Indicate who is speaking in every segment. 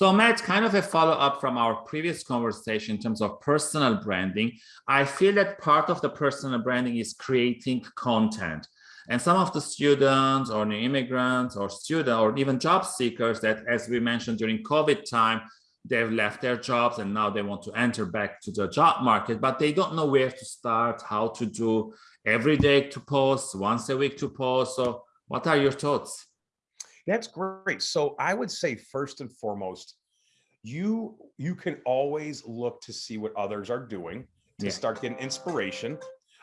Speaker 1: So Matt, kind of a follow-up from our previous conversation in terms of personal branding. I feel that part of the personal branding is creating content. And some of the students or new immigrants or students or even job seekers that, as we mentioned during COVID time, they've left their jobs and now they want to enter back to the job market, but they don't know where to start, how to do every day to post, once a week to post. So what are your thoughts?
Speaker 2: That's great. So I would say first and foremost, you you can always look to see what others are doing to yeah. start getting inspiration.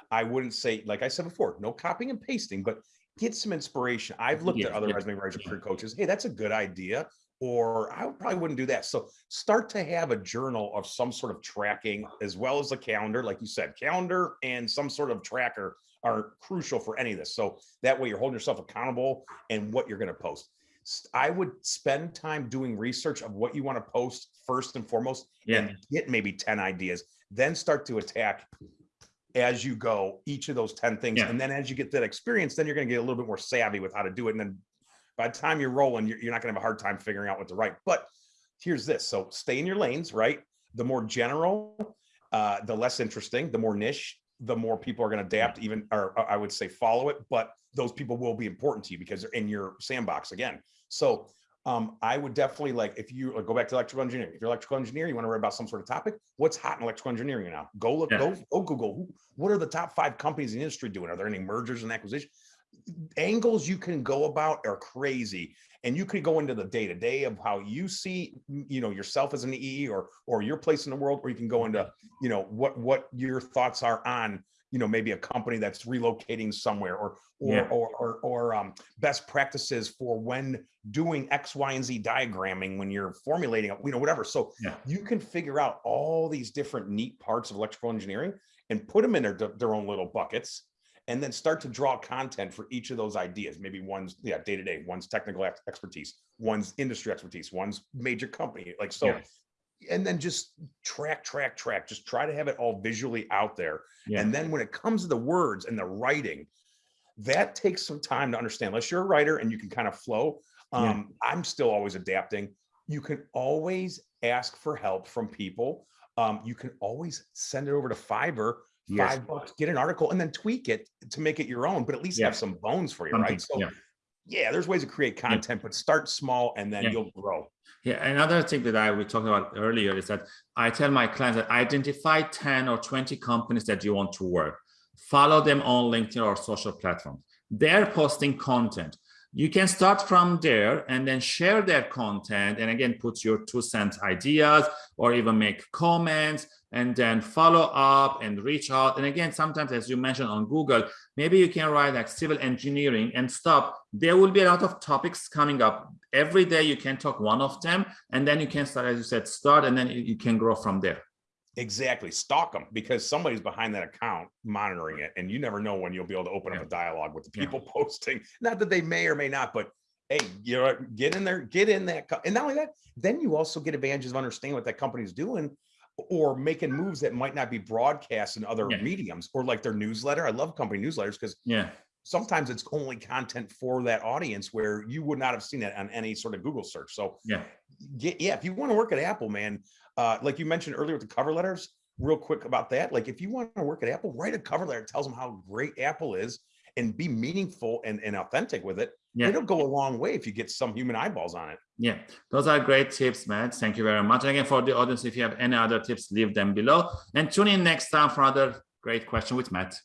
Speaker 2: I wouldn't say, like I said before, no copying and pasting, but get some inspiration. I've looked yeah, at other yeah, resume writers, career coaches. Hey, that's a good idea. Or I probably wouldn't do that. So start to have a journal of some sort of tracking as well as a calendar. Like you said, calendar and some sort of tracker are crucial for any of this. So that way you're holding yourself accountable and what you're going to post. I would spend time doing research of what you want to post first and foremost yeah. and get maybe 10 ideas, then start to attack as you go each of those 10 things. Yeah. And then as you get that experience, then you're going to get a little bit more savvy with how to do it. And then by the time you're rolling, you're, you're not going to have a hard time figuring out what to write. But here's this. So stay in your lanes, right? The more general, uh, the less interesting, the more niche, the more people are going to adapt even, or I would say follow it, but those people will be important to you because they're in your sandbox again. So um, I would definitely like, if you go back to electrical engineering, if you're electrical engineer, you want to read about some sort of topic, what's hot in electrical engineering now? Go look, yeah. go, go Google, what are the top five companies in the industry doing? Are there any mergers and acquisitions? Angles you can go about are crazy. And you could go into the day to day of how you see, you know, yourself as an EE or, or your place in the world, or you can go into, you know, what, what your thoughts are on you know maybe a company that's relocating somewhere or or yeah. or, or, or um, best practices for when doing x y and z diagramming when you're formulating you know whatever so yeah. you can figure out all these different neat parts of electrical engineering and put them in their, their own little buckets and then start to draw content for each of those ideas maybe one's yeah day to day one's technical expertise one's industry expertise one's major company like so yeah and then just track, track, track, just try to have it all visually out there. Yeah. And then when it comes to the words and the writing, that takes some time to understand. Unless you're a writer and you can kind of flow. Um, yeah. I'm still always adapting. You can always ask for help from people. Um, you can always send it over to Fiverr, yes. five bucks, get an article and then tweak it to make it your own, but at least yeah. have some bones for you, Something, right? So yeah, there's ways to create content, but start small and then you'll grow.
Speaker 1: Yeah, another thing that I we talked about earlier is that I tell my clients that identify 10 or 20 companies that you want to work. Follow them on LinkedIn or social platforms. They're posting content. You can start from there and then share their content and again, put your two cent ideas or even make comments and then follow up and reach out. And again, sometimes, as you mentioned on Google, maybe you can write like civil engineering and stop. There will be a lot of topics coming up. Every day you can talk one of them, and then you can start, as you said, start, and then you can grow from there.
Speaker 2: Exactly. Stalk them because somebody's behind that account monitoring it. And you never know when you'll be able to open yeah. up a dialogue with the people yeah. posting. Not that they may or may not, but hey, you know, get in there, get in that. And not only that, then you also get advantages of understanding what that company's doing or making moves that might not be broadcast in other yeah. mediums or like their newsletter. I love company newsletters because
Speaker 1: yeah,
Speaker 2: sometimes it's only content for that audience where you would not have seen it on any sort of Google search. So
Speaker 1: yeah,
Speaker 2: get, yeah, if you want to work at Apple, man, uh, like you mentioned earlier with the cover letters, real quick about that. Like if you want to work at Apple, write a cover letter, tells them how great Apple is and be meaningful and, and authentic with it. Yeah. It'll go a long way if you get some human eyeballs on it.
Speaker 1: Yeah, those are great tips, Matt. Thank you very much. And again, for the audience, if you have any other tips, leave them below and tune in next time for another great question with Matt.